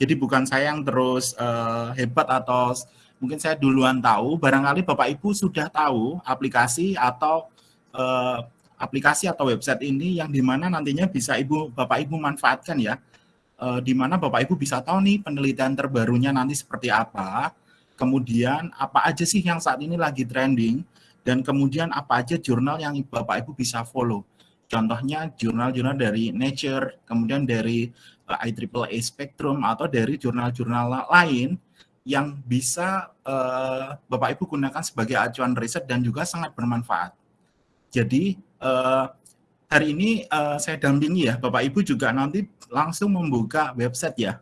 Jadi bukan saya yang terus uh, hebat atau mungkin saya duluan tahu, barangkali Bapak Ibu sudah tahu aplikasi atau uh, aplikasi atau website ini yang di mana nantinya bisa Ibu Bapak Ibu manfaatkan ya, uh, di mana Bapak Ibu bisa tahu nih penelitian terbarunya nanti seperti apa, kemudian apa aja sih yang saat ini lagi trending, dan kemudian apa aja jurnal yang Bapak Ibu bisa follow. Contohnya jurnal-jurnal dari Nature, kemudian dari uh, IEEE Spectrum, atau dari jurnal-jurnal lain yang bisa uh, Bapak Ibu gunakan sebagai acuan riset dan juga sangat bermanfaat. Jadi uh, hari ini saya dampingi ya, Bapak Ibu juga nanti langsung membuka website ya,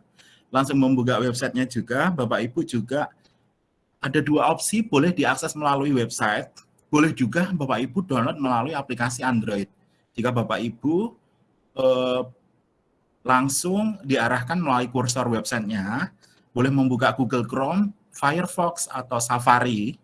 langsung membuka websitenya juga, Bapak Ibu juga ada dua opsi, boleh diakses melalui website, boleh juga Bapak Ibu download melalui aplikasi Android. Jika Bapak Ibu uh, langsung diarahkan melalui kursor websitenya, boleh membuka Google Chrome, Firefox, atau Safari,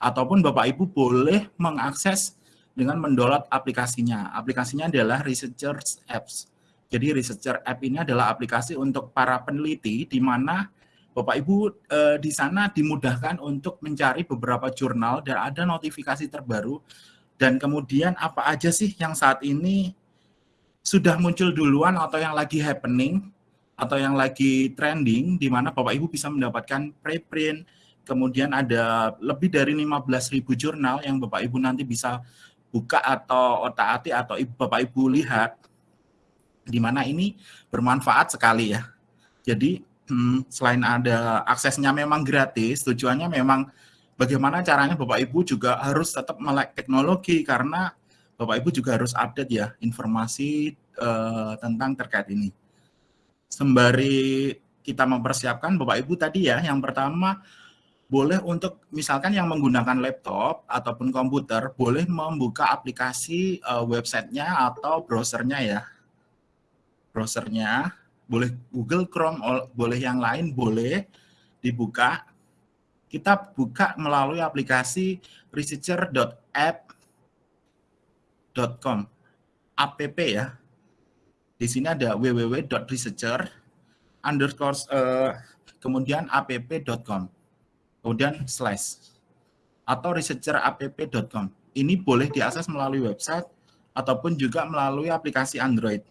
ataupun Bapak Ibu boleh mengakses dengan mendownload aplikasinya. Aplikasinya adalah Researchers Apps. Jadi Researcher App ini adalah aplikasi untuk para peneliti di mana Bapak Ibu eh, di sana dimudahkan untuk mencari beberapa jurnal dan ada notifikasi terbaru dan kemudian apa aja sih yang saat ini sudah muncul duluan atau yang lagi happening atau yang lagi trending di mana Bapak Ibu bisa mendapatkan preprint, kemudian ada lebih dari 15.000 jurnal yang Bapak Ibu nanti bisa buka atau otak-atik atau Bapak Ibu lihat di mana ini bermanfaat sekali ya. Jadi hmm, selain ada aksesnya memang gratis, tujuannya memang bagaimana caranya Bapak Ibu juga harus tetap melek teknologi karena Bapak Ibu juga harus update ya informasi uh, tentang terkait ini sembari kita mempersiapkan Bapak Ibu tadi ya, yang pertama boleh untuk misalkan yang menggunakan laptop ataupun komputer boleh membuka aplikasi uh, websitenya atau browsernya ya. Browsernya boleh Google Chrome, boleh yang lain boleh dibuka. Kita buka melalui aplikasi researcher.app.com app ya di sini ada www.researcher underscore uh, kemudian app.com kemudian slash atau researcherapp.com ini boleh diakses melalui website ataupun juga melalui aplikasi Android.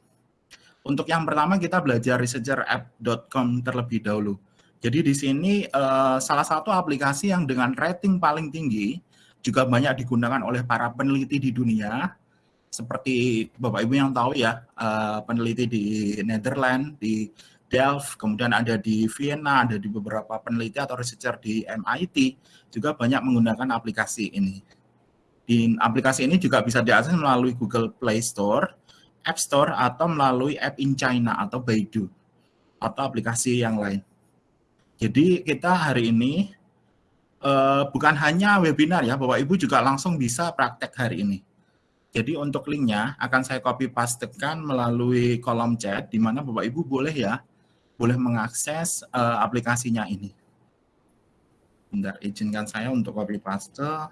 Untuk yang pertama kita belajar researcherapp.com terlebih dahulu. Jadi di sini uh, salah satu aplikasi yang dengan rating paling tinggi juga banyak digunakan oleh para peneliti di dunia seperti Bapak Ibu yang tahu ya, uh, peneliti di Netherlands, di Delft, kemudian ada di Vienna, ada di beberapa peneliti atau researcher di MIT, juga banyak menggunakan aplikasi ini. Di aplikasi ini juga bisa diakses melalui Google Play Store, App Store, atau melalui App in China atau Baidu, atau aplikasi yang lain. Jadi kita hari ini uh, bukan hanya webinar ya, Bapak Ibu juga langsung bisa praktek hari ini jadi untuk linknya akan saya copy pastekan melalui kolom chat, di mana Bapak Ibu boleh ya, boleh mengakses uh, aplikasinya ini. Bentar, izinkan saya untuk copy paste.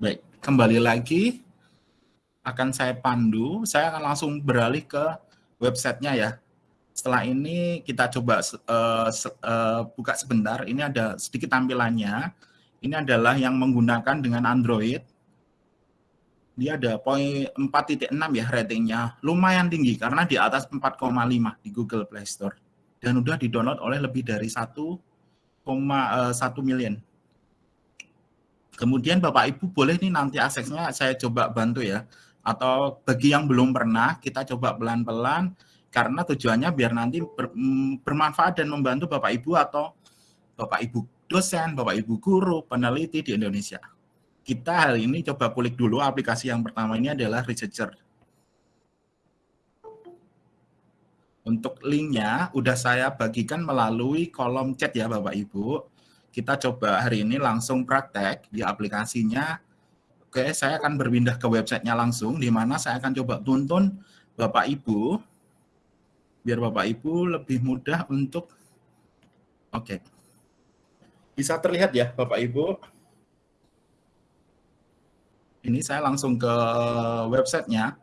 Baik, kembali lagi akan saya pandu, saya akan langsung beralih ke websitenya ya. Setelah ini kita coba uh, uh, buka sebentar, ini ada sedikit tampilannya. Ini adalah yang menggunakan dengan Android. Dia ada poin 4.6 ya ratingnya, lumayan tinggi karena di atas 4,5 di Google Play Store. Dan udah di-download oleh lebih dari 1,1 uh, million. Kemudian Bapak Ibu boleh nih nanti aksesnya saya coba bantu ya atau bagi yang belum pernah kita coba pelan-pelan karena tujuannya biar nanti ber, mm, bermanfaat dan membantu Bapak Ibu atau Bapak Ibu dosen, Bapak Ibu guru, peneliti di Indonesia. Kita hari ini coba kulik dulu aplikasi yang pertama ini adalah Researcher. Untuk linknya udah saya bagikan melalui kolom chat ya Bapak Ibu. Kita coba hari ini langsung praktek di aplikasinya Oke, saya akan berpindah ke websitenya langsung, di mana saya akan coba tuntun Bapak Ibu, biar Bapak Ibu lebih mudah untuk, Oke. Bisa terlihat ya Bapak Ibu? Ini saya langsung ke websitenya.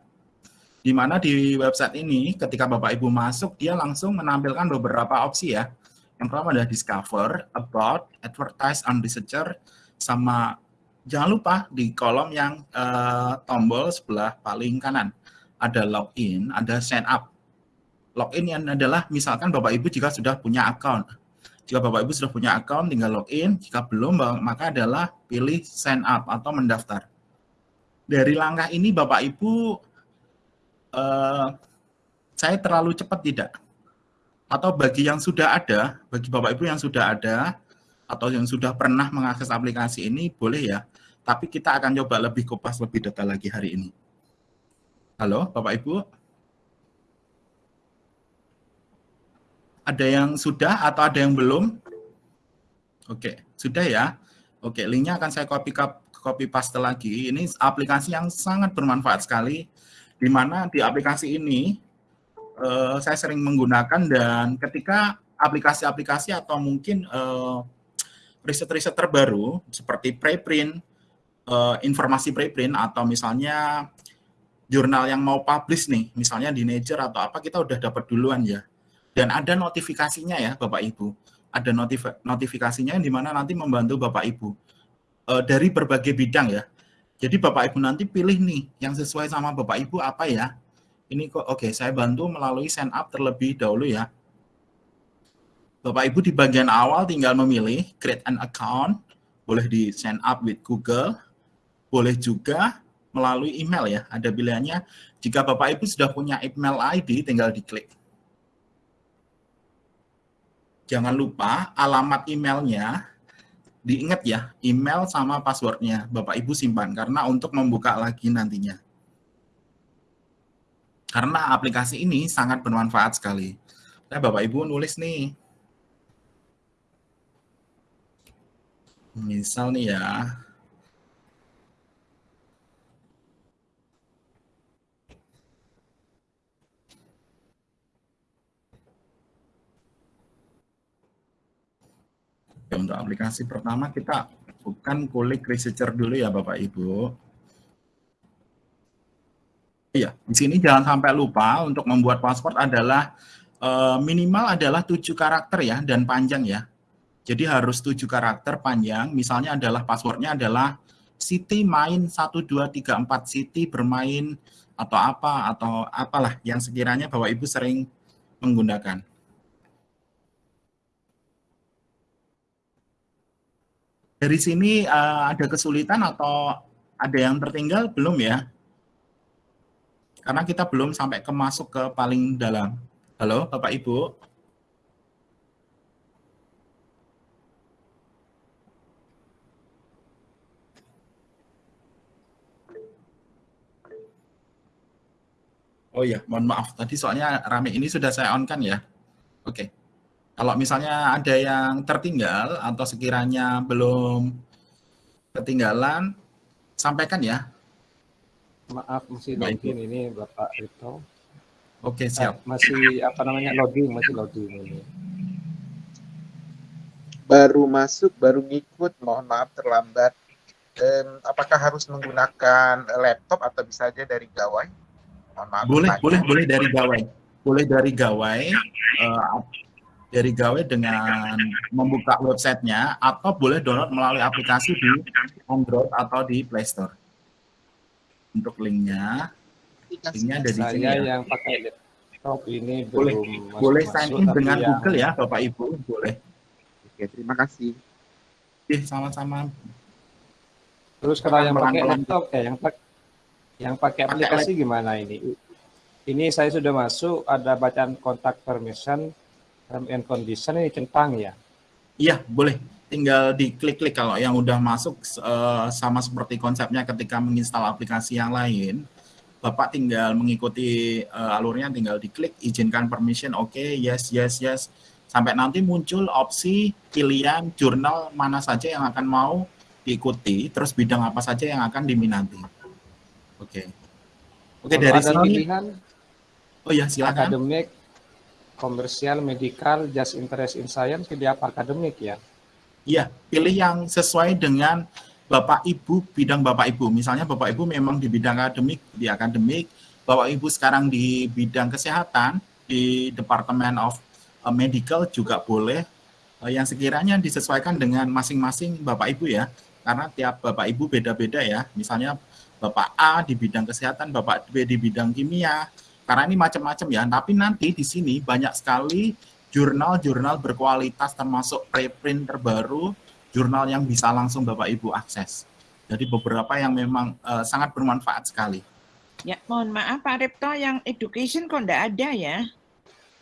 Di mana di website ini ketika Bapak Ibu masuk, dia langsung menampilkan beberapa opsi ya. Yang pertama adalah Discover, About, Advertise, and Researcher, sama jangan lupa di kolom yang uh, tombol sebelah paling kanan ada login, ada sign up. Login yang adalah misalkan Bapak Ibu jika sudah punya account. Jika Bapak Ibu sudah punya account, tinggal login. Jika belum, maka adalah pilih sign up atau mendaftar. Dari langkah ini Bapak Ibu, uh, saya terlalu cepat tidak? Atau bagi yang sudah ada, bagi Bapak Ibu yang sudah ada, atau yang sudah pernah mengakses aplikasi ini, boleh ya. Tapi kita akan coba lebih kupas, lebih detail lagi hari ini. Halo, Bapak Ibu? Ada yang sudah atau ada yang belum? Oke, sudah ya. Oke, linknya akan saya copy copy paste lagi. Ini aplikasi yang sangat bermanfaat sekali, di mana di aplikasi ini uh, saya sering menggunakan dan ketika aplikasi-aplikasi atau mungkin uh, riset-riset terbaru seperti preprint, uh, informasi preprint atau misalnya jurnal yang mau publish nih, misalnya di Nature atau apa, kita udah dapat duluan ya. Dan ada notifikasinya ya Bapak Ibu. Ada notif notifikasinya yang di mana nanti membantu Bapak Ibu e, dari berbagai bidang ya. Jadi Bapak Ibu nanti pilih nih yang sesuai sama Bapak Ibu apa ya. Ini kok oke, okay, saya bantu melalui sign up terlebih dahulu ya. Bapak Ibu di bagian awal tinggal memilih create an account, boleh di sign up with Google, boleh juga melalui email ya. Ada pilihannya, jika Bapak Ibu sudah punya email ID, tinggal diklik. Jangan lupa alamat emailnya, diingat ya, email sama passwordnya Bapak Ibu simpan, karena untuk membuka lagi nantinya. Karena aplikasi ini sangat bermanfaat sekali. Nah, Bapak Ibu nulis nih, misal nih ya, untuk aplikasi pertama kita bukan kulik researcher dulu ya Bapak Ibu. Iya, di sini jangan sampai lupa untuk membuat password adalah uh, minimal adalah tujuh karakter ya dan panjang ya. Jadi harus tujuh karakter panjang. Misalnya adalah passwordnya adalah City main 1234 City bermain atau apa atau apalah yang sekiranya Bapak Ibu sering menggunakan. Dari sini uh, ada kesulitan atau ada yang tertinggal belum ya? Karena kita belum sampai ke masuk ke paling dalam. Halo, Bapak Ibu. Oh ya, mohon maaf. Tadi soalnya rame ini sudah saya on kan ya. Oke. Okay. Kalau misalnya ada yang tertinggal atau sekiranya belum ketinggalan, sampaikan ya. Maaf, masih login ini Bapak Rito. Oke, siap. Eh, masih apa namanya loading, masih loading ini. Baru masuk, baru ngikut, mohon maaf terlambat. Um, apakah harus menggunakan laptop atau bisa saja dari gawai? Mohon maaf. Boleh, boleh, boleh dari gawai. Boleh dari gawai. Uh, dari Gawe dengan membuka websitenya atau boleh download melalui aplikasi di Android atau di Play Store. Untuk linknya, linknya ada di sini. ya. yang pakai laptop ini boleh belum boleh sign in dengan yang... Google ya, Bapak Ibu, boleh. Oke, terima kasih. Oke, sama-sama. Terus kalau yang pakai laptop, ya, yang pakai yang pakai aplikasi gimana ini? Ini saya sudah masuk, ada bacaan kontak permission, term and condition ini centang ya? Iya, boleh. Tinggal diklik-klik kalau yang udah masuk uh, sama seperti konsepnya ketika menginstal aplikasi yang lain. Bapak tinggal mengikuti uh, alurnya, tinggal diklik, izinkan permission, oke, okay, yes, yes, yes. Sampai nanti muncul opsi pilihan jurnal mana saja yang akan mau diikuti, terus bidang apa saja yang akan diminati. Oke. Okay. Oke, okay, dari sini. Pilihan, oh ya, silakan. Akademik, komersial, medical, just interest in science, pilih apa akademik ya? Iya, pilih yang sesuai dengan Bapak Ibu, bidang Bapak Ibu. Misalnya Bapak Ibu memang di bidang akademik, di akademik, Bapak Ibu sekarang di bidang kesehatan, di Department of eh, Medical juga boleh, eh, yang sekiranya disesuaikan dengan masing-masing Bapak Ibu ya, karena tiap Bapak Ibu beda-beda ya. Misalnya Bapak A di bidang kesehatan, Bapak B di bidang kimia, karena ini macam-macam ya. Tapi nanti di sini banyak sekali jurnal-jurnal berkualitas termasuk preprint terbaru, jurnal yang bisa langsung Bapak Ibu akses. Jadi beberapa yang memang uh, sangat bermanfaat sekali. Ya, mohon maaf Pak Repto, yang education kok enggak ada ya?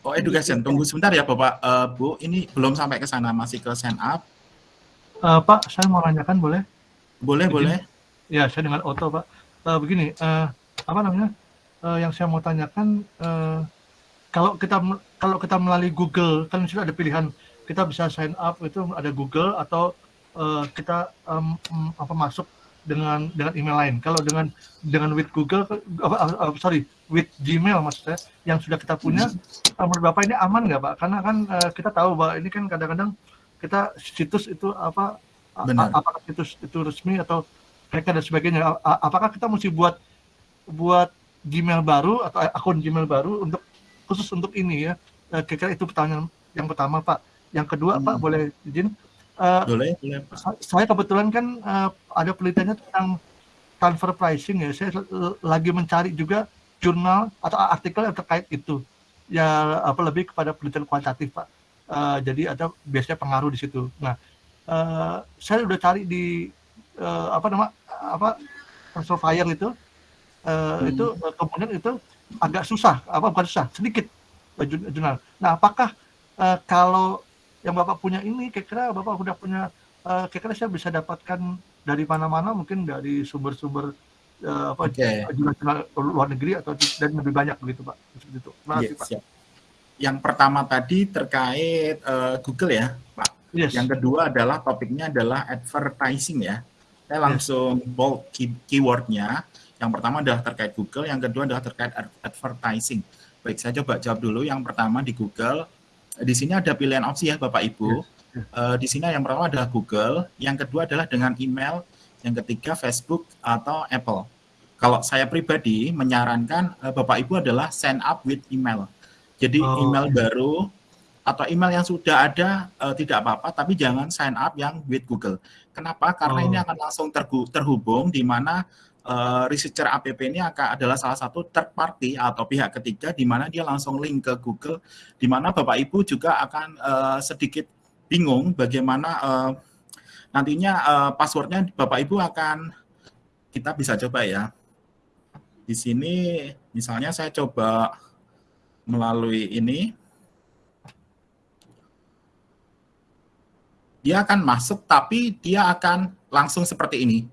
Oh, education. Tunggu sebentar ya Bapak, uh, Bu. Ini belum sampai ke sana, masih ke sign up. Uh, Pak, saya mau tanyakan boleh? Boleh, begini, boleh. Ya, saya dengan Oto, Pak. Uh, begini, uh, apa namanya? Uh, yang saya mau tanyakan, uh, kalau kita kalau kita melalui Google, kan sudah ada pilihan kita bisa sign up itu ada Google atau uh, kita um, apa masuk dengan dengan email lain. Kalau dengan dengan with Google, uh, uh, sorry, with Gmail maksudnya yang sudah kita punya, uh, menurut bapak ini aman nggak pak? Karena kan uh, kita tahu bahwa ini kan kadang-kadang kita situs itu apa, Benar. apakah situs itu resmi atau mereka dan sebagainya. Apakah kita mesti buat buat Gmail baru atau akun Gmail baru untuk khusus untuk ini ya? Kira-kira itu pertanyaan yang pertama pak. Yang kedua hmm. pak boleh izin Uh, boleh, boleh. Saya kebetulan kan uh, ada penelitiannya tentang transfer pricing ya. Saya lagi mencari juga jurnal atau artikel yang terkait itu. Ya apa lebih kepada penelitian kualitatif pak. Uh, jadi ada biasanya pengaruh di situ. Nah, uh, saya udah cari di uh, apa nama apa transfer fire itu. Uh, hmm. Itu kemudian itu agak susah, apa bukan susah, sedikit jurnal. Nah, apakah uh, kalau yang Bapak punya ini kira-kira Bapak sudah punya uh, kira-kira saya bisa dapatkan dari mana-mana mungkin dari sumber-sumber uh, apa okay. luar negeri atau dan lebih banyak begitu Pak. Seperti itu. Terima kasih yes, Pak. Yang pertama tadi terkait uh, Google ya, Pak. Yes. Yang kedua adalah topiknya adalah advertising ya. Saya langsung yes. bold key keywordnya. Yang pertama adalah terkait Google, yang kedua adalah terkait advertising. Baik, saya coba jawab dulu. Yang pertama di Google, di sini ada pilihan opsi ya Bapak Ibu. Uh, di sini yang pertama adalah Google, yang kedua adalah dengan email, yang ketiga Facebook atau Apple. Kalau saya pribadi menyarankan uh, Bapak Ibu adalah sign up with email. Jadi oh. email baru atau email yang sudah ada uh, tidak apa-apa, tapi jangan sign up yang with Google. Kenapa? Karena oh. ini akan langsung terhubung di mana uh, researcher app ini akan adalah salah satu third party atau pihak ketiga di mana dia langsung link ke Google, di mana Bapak Ibu juga akan uh, sedikit bingung bagaimana uh, nantinya passwordnya Bapak Ibu akan kita bisa coba ya. Di sini misalnya saya coba melalui ini. Dia akan masuk tapi dia akan langsung seperti ini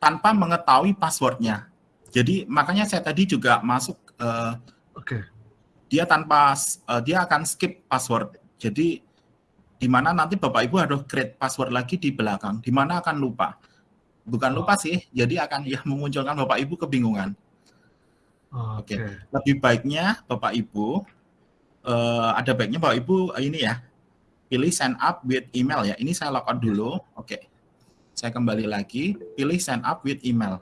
tanpa mengetahui passwordnya. Jadi makanya saya tadi juga masuk. Uh, Oke. Okay. Dia tanpa uh, dia akan skip password. Jadi di mana nanti bapak ibu harus create password lagi di belakang. Di mana akan lupa. Bukan lupa sih. Jadi akan ya memunculkan bapak ibu kebingungan. Oke. Okay. Okay. Lebih baiknya bapak ibu uh, ada baiknya bapak ibu uh, ini ya pilih sign up with email ya. Ini saya logout dulu. Oke. Okay. Saya kembali lagi, pilih sign up with email.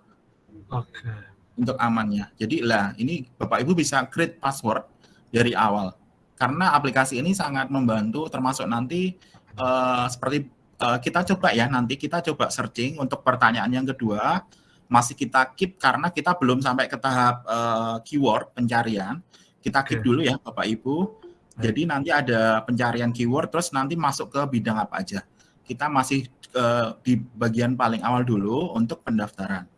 Oke. Okay. Untuk amannya. Jadi lah, ini Bapak Ibu bisa create password dari awal. Karena aplikasi ini sangat membantu termasuk nanti uh, seperti uh, kita coba ya, nanti kita coba searching untuk pertanyaan yang kedua, masih kita keep karena kita belum sampai ke tahap uh, keyword pencarian. Kita keep okay. dulu ya Bapak Ibu. Jadi nanti ada pencarian keyword, terus nanti masuk ke bidang apa aja. Kita masih uh, di bagian paling awal dulu untuk pendaftaran.